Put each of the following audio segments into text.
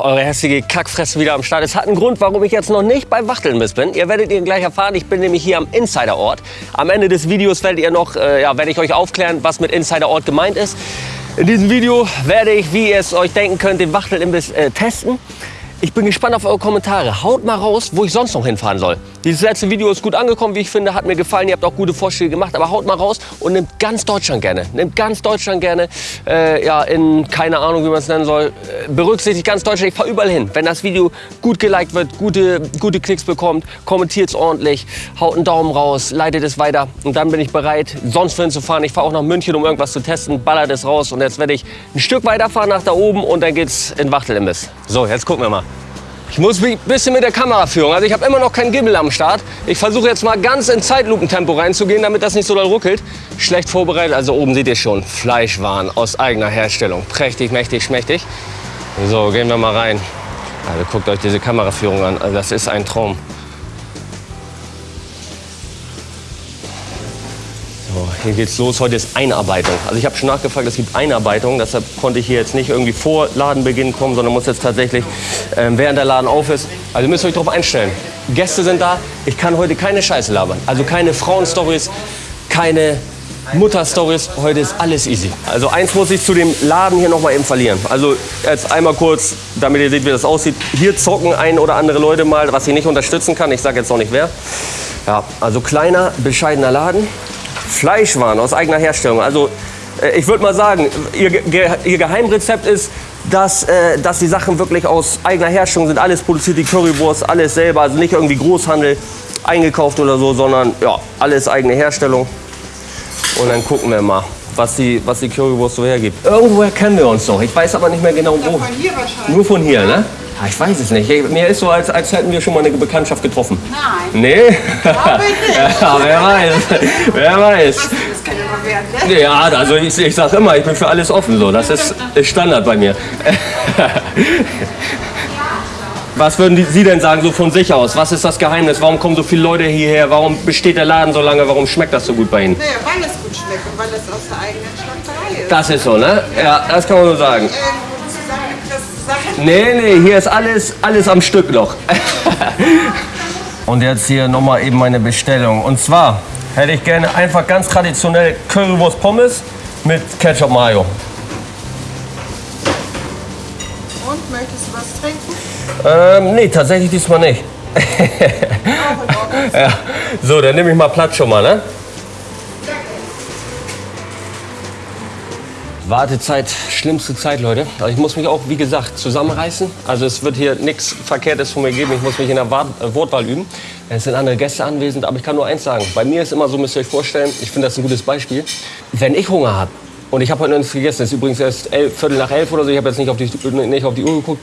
eure hässliche Kackfresse wieder am Start. Es hat einen Grund, warum ich jetzt noch nicht bei Wachtelnbiss bin. Ihr werdet ihn gleich erfahren. Ich bin nämlich hier am Insiderort. Am Ende des Videos werdet ihr noch, äh, ja, werde ich euch aufklären, was mit Insiderort gemeint ist. In diesem Video werde ich, wie ihr es euch denken könnt, den Wachtelimbiss äh, testen. Ich bin gespannt auf eure Kommentare. Haut mal raus, wo ich sonst noch hinfahren soll. Dieses letzte Video ist gut angekommen, wie ich finde, hat mir gefallen. Ihr habt auch gute Vorschläge gemacht, aber haut mal raus und nimmt ganz Deutschland gerne. Nimmt ganz Deutschland gerne, äh, ja, in, keine Ahnung, wie man es nennen soll. Äh, berücksichtigt ganz Deutschland, ich fahre überall hin. Wenn das Video gut geliked wird, gute, gute Klicks bekommt, kommentiert es ordentlich, haut einen Daumen raus, leitet es weiter und dann bin ich bereit, sonst wohin zu fahren. Ich fahre auch nach München, um irgendwas zu testen, ballert es raus und jetzt werde ich ein Stück weiterfahren nach da oben und dann geht's in Wachtelimbiss. So, jetzt gucken wir mal. Ich muss ein bisschen mit der Kameraführung. Also ich habe immer noch keinen Gimbal am Start. Ich versuche jetzt mal ganz in Zeitlupentempo reinzugehen, damit das nicht so doll ruckelt. Schlecht vorbereitet. Also oben seht ihr schon Fleischwaren aus eigener Herstellung. Prächtig, mächtig, schmächtig. So, gehen wir mal rein. Also guckt euch diese Kameraführung an. Also das ist ein Traum. Hier geht's los. Heute ist Einarbeitung. Also ich habe schon nachgefragt, es gibt Einarbeitung. Deshalb konnte ich hier jetzt nicht irgendwie vor Ladenbeginn kommen, sondern muss jetzt tatsächlich, ähm, während der Laden auf ist. Also müsst ihr euch darauf einstellen. Gäste sind da. Ich kann heute keine Scheiße labern. Also keine Frauenstories, keine Mutterstories. Heute ist alles easy. Also eins muss ich zu dem Laden hier noch mal eben verlieren. Also jetzt einmal kurz, damit ihr seht, wie das aussieht. Hier zocken ein oder andere Leute mal, was ich nicht unterstützen kann. Ich sage jetzt noch nicht wer. Ja, also kleiner, bescheidener Laden. Fleischwaren aus eigener Herstellung. Also äh, ich würde mal sagen, ihr, Ge ihr Geheimrezept ist, dass, äh, dass die Sachen wirklich aus eigener Herstellung sind. Alles produziert, die Currywurst, alles selber. Also nicht irgendwie Großhandel eingekauft oder so, sondern ja, alles eigene Herstellung. Und dann gucken wir mal, was die, was die Currywurst so hergibt. Irgendwoher kennen wir uns doch. Ich weiß aber nicht mehr genau wo. Von hier wahrscheinlich. Nur von hier, ne? Ah, ich weiß es nicht. Mir ist so, als, als hätten wir schon mal eine Bekanntschaft getroffen. Nein. Nee? Glaube ich nicht. ja, wer weiß. Wer weiß. Das kann ja mal werden, ne? Ja, also ich, ich sag immer, ich bin für alles offen so. Das ist, ist Standard bei mir. Was würden Sie denn sagen, so von sich aus? Was ist das Geheimnis? Warum kommen so viele Leute hierher? Warum besteht der Laden so lange? Warum schmeckt das so gut bei Ihnen? Naja, weil es gut schmeckt und weil es aus der eigenen Schlachterei ist. Das ist so, ne? Ja, das kann man so sagen. Ähm. Nee, nee, hier ist alles, alles am Stück noch. Und jetzt hier nochmal eben meine Bestellung. Und zwar hätte ich gerne einfach ganz traditionell Currywurst Pommes mit Ketchup Mayo. Und möchtest du was trinken? Ähm, nee, tatsächlich diesmal nicht. Ja. So, dann nehme ich mal Platz schon mal, ne? Wartezeit, schlimmste Zeit, Leute. Also ich muss mich auch, wie gesagt, zusammenreißen. Also es wird hier nichts Verkehrtes von mir geben. Ich muss mich in der Wart äh, Wortwahl üben. Es sind andere Gäste anwesend, aber ich kann nur eins sagen. Bei mir ist immer so, müsst ihr euch vorstellen, ich finde das ein gutes Beispiel. Wenn ich Hunger habe und ich habe heute noch nichts gegessen, es ist übrigens erst elf, Viertel nach elf oder so, ich habe jetzt nicht auf, die, nicht auf die Uhr geguckt.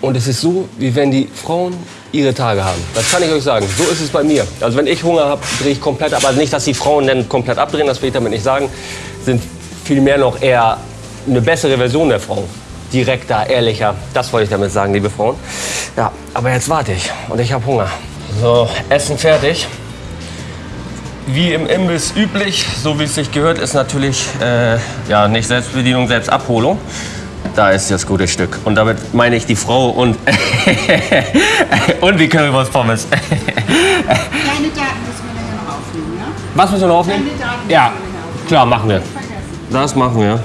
Und es ist so, wie wenn die Frauen ihre Tage haben. Das kann ich euch sagen. So ist es bei mir. Also wenn ich Hunger habe, drehe ich komplett ab. Also nicht, dass die Frauen dann komplett abdrehen, das will ich damit nicht sagen. Sind vielmehr noch eher eine bessere Version der Frau. Direkter, ehrlicher. Das wollte ich damit sagen, liebe Frauen. Ja, aber jetzt warte ich und ich habe Hunger. So, Essen fertig. Wie im Imbiss üblich, so wie es sich gehört, ist natürlich äh, ja, nicht Selbstbedienung, Selbstabholung. Da ist das gute Stück. Und damit meine ich die Frau und, und die Currywurst-Pommes. Deine Daten müssen wir nachher noch aufnehmen, ja? Was müssen wir noch aufnehmen? Deine Daten Ja, müssen wir aufnehmen. klar, machen wir. Das machen wir.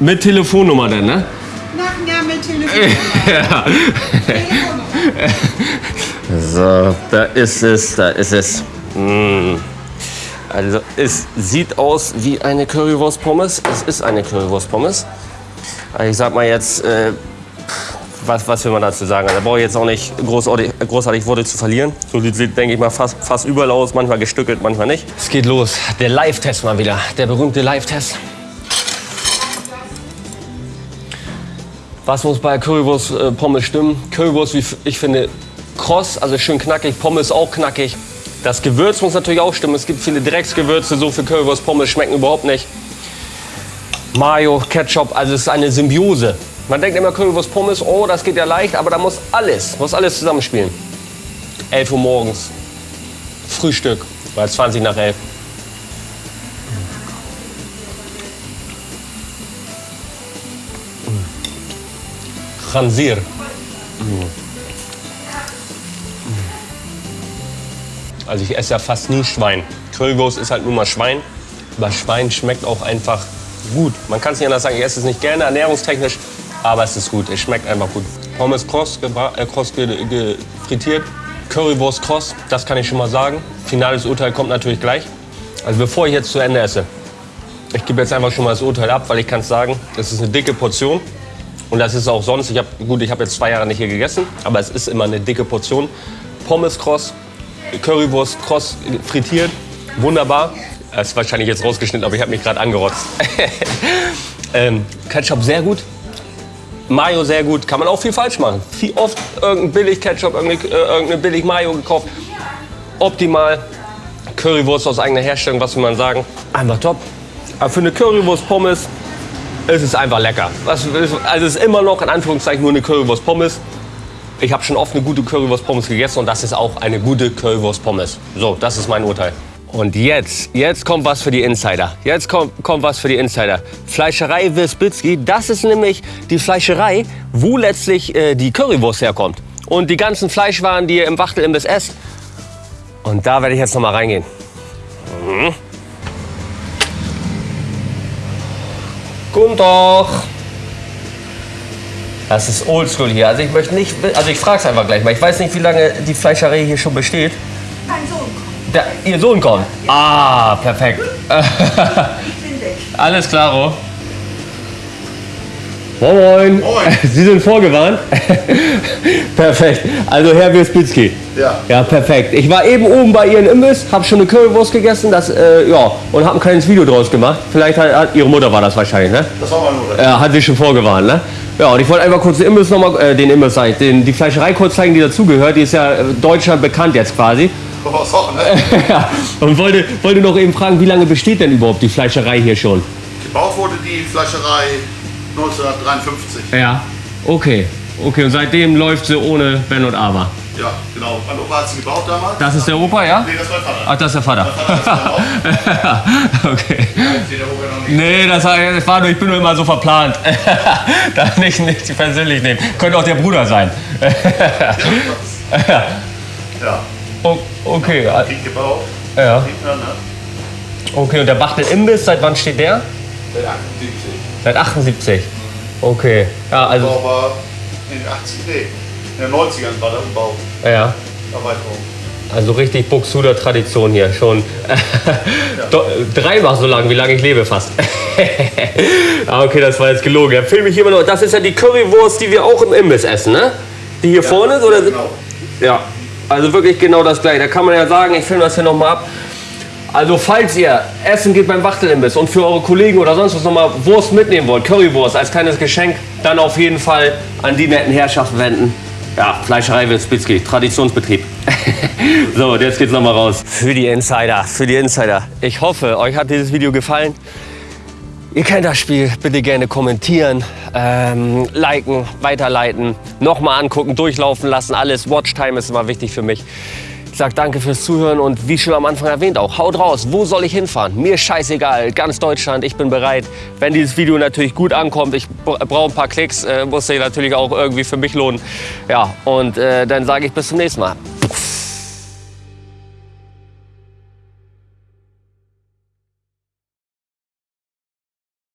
Mit Telefonnummer dann, ne? Nachher mit Telefonnummer. Telefonnummer. So, da ist es, da ist es. Mm. Also, es sieht aus wie eine Currywurst-Pommes. Es ist eine Currywurst-Pommes. Also ich sag mal jetzt, äh, was, was will man dazu sagen? Da brauche ich jetzt auch nicht großartig, großartig Worte zu verlieren. So sieht, denke ich mal, fast, fast überall aus. Manchmal gestückelt, manchmal nicht. Es geht los. Der Live-Test mal wieder. Der berühmte Live-Test. Was muss bei Currywurst äh, Pommes stimmen? Currywurst, wie ich finde, kross, also schön knackig, Pommes auch knackig. Das Gewürz muss natürlich auch stimmen. Es gibt viele Drecksgewürze, so für Currywurst Pommes schmecken überhaupt nicht. Mayo, Ketchup, also es ist eine Symbiose. Man denkt immer Currywurst Pommes, oh, das geht ja leicht, aber da muss alles, muss alles zusammenspielen. 11 Uhr morgens, Frühstück, weil 20 nach 11. Khansir. Also ich esse ja fast nie Schwein. Currywurst ist halt nur mal Schwein. Aber Schwein schmeckt auch einfach gut. Man kann es nicht anders sagen, ich esse es nicht gerne ernährungstechnisch, aber es ist gut. Es schmeckt einfach gut. Pommes gebra- äh, kross frittiert. Currywurst kross, das kann ich schon mal sagen. Finales Urteil kommt natürlich gleich. Also bevor ich jetzt zu Ende esse, ich gebe jetzt einfach schon mal das Urteil ab, weil ich kann es sagen, es ist eine dicke Portion. Und das ist auch sonst, ich hab, gut, ich habe jetzt zwei Jahre nicht hier gegessen, aber es ist immer eine dicke Portion. Pommes kross, Currywurst kross frittiert, wunderbar. Das ist wahrscheinlich jetzt rausgeschnitten, aber ich habe mich gerade angerotzt. ähm, Ketchup sehr gut. Mayo sehr gut. Kann man auch viel falsch machen. Viel oft irgendein billig Ketchup, irgendeine, äh, irgendeine billig Mayo gekauft. Optimal. Currywurst aus eigener Herstellung, was will man sagen? Einfach top. Aber für eine Currywurst Pommes ist es einfach lecker. Also es ist immer noch in Anführungszeichen nur eine Currywurst Pommes. Ich habe schon oft eine gute Currywurst Pommes gegessen und das ist auch eine gute Currywurst Pommes. So, das ist mein Urteil. Und jetzt, jetzt kommt was für die Insider. Jetzt kommt, kommt was für die Insider. Fleischerei Wirsbitzki, das ist nämlich die Fleischerei, wo letztlich äh, die Currywurst herkommt. Und die ganzen Fleischwaren, die ihr im Wachtelimbiss esst. Und da werde ich jetzt noch mal reingehen. Mhm. Guten Tag. Das ist oldschool hier. Also ich möchte nicht, also ich frage es einfach gleich mal. Ich weiß nicht, wie lange die Fleischerei hier schon besteht. Mein Sohn kommt. Der, ihr Sohn kommt. Ah, perfekt. Ich bin weg. Alles klaro. Moin, moin. Sie sind vorgewarnt. perfekt. Also Herr Wirspitzki. Ja. Ja, perfekt. Ich war eben oben bei Ihren Imbiss, habe schon eine Currywurst gegessen, das, äh, ja, und habe ein kleines Video draus gemacht. Vielleicht hat, hat Ihre Mutter war das wahrscheinlich, ne? Das war meine Mutter. Ja, hat sie schon vorgewarnt, ne? Ja, und ich wollte einfach kurz den Imbiss noch mal, äh, den Imbiss, sag ich, den, die Fleischerei kurz zeigen, die dazugehört. Die ist ja äh, Deutschland bekannt jetzt quasi. Auch, ne? ja, und wollte, wollte noch eben fragen, wie lange besteht denn überhaupt die Fleischerei hier schon? Gebaut wurde die Fleischerei 1953. Ja. Okay. Okay, und seitdem läuft sie ohne Wenn und Aber. Ja, genau. Mein Opa hat sie gebaut damals. Das ist der Opa, ja? Nee, das war mein Vater. Ach, das ist der Vater. okay. Der noch nicht. Nee, das war, nur, ich bin nur immer so verplant. Darf nicht, nicht persönlich nehmen. Könnte auch der Bruder sein. Ja. ja. O- okay, Krieg gebaut. ja. Ne? Okay, und der Bachtel Imbiss, seit wann steht der? Seit 78. Seit 78. Okay. Ja, also, Umbau war in den 80 nee, in den 90ern war der Umbau. ja. Erweiterung. Also richtig Buxuder Tradition hier. Schon do- dreimal so lang, wie lange ich lebe fast. ah, okay, das war jetzt gelogen. Ja, film ich immer noch. Das ist ja die Currywurst, die wir auch im Imbiss essen, ne? Die hier vorne ist? Oder? Genau. Ja, also wirklich genau das gleiche. Da kann man ja sagen, ich filme das hier nochmal ab. Also falls ihr essen geht beim Wachtelimbiss und für eure Kollegen oder sonst was nochmal Wurst mitnehmen wollt, Currywurst als kleines Geschenk, dann auf jeden Fall an die netten Herrschaften wenden. Ja, Fleischerei Wilspitzki, Traditionsbetrieb. so, jetzt geht's nochmal raus. Für die Insider, für die Insider. Ich hoffe, euch hat dieses Video gefallen. Ihr kennt das Spiel, bitte gerne kommentieren, ähm, liken, weiterleiten, nochmal angucken, durchlaufen lassen, alles. Watchtime ist immer wichtig für mich. Ich sag danke fürs Zuhören und wie schon am Anfang erwähnt auch, haut raus, wo soll ich hinfahren? Mir scheißegal, ganz Deutschland, ich bin bereit. Wenn dieses Video natürlich gut ankommt, ich brauche ein paar Klicks, äh, muss sich natürlich auch irgendwie für mich lohnen. Ja, und äh, dann sage ich bis zum nächsten Mal.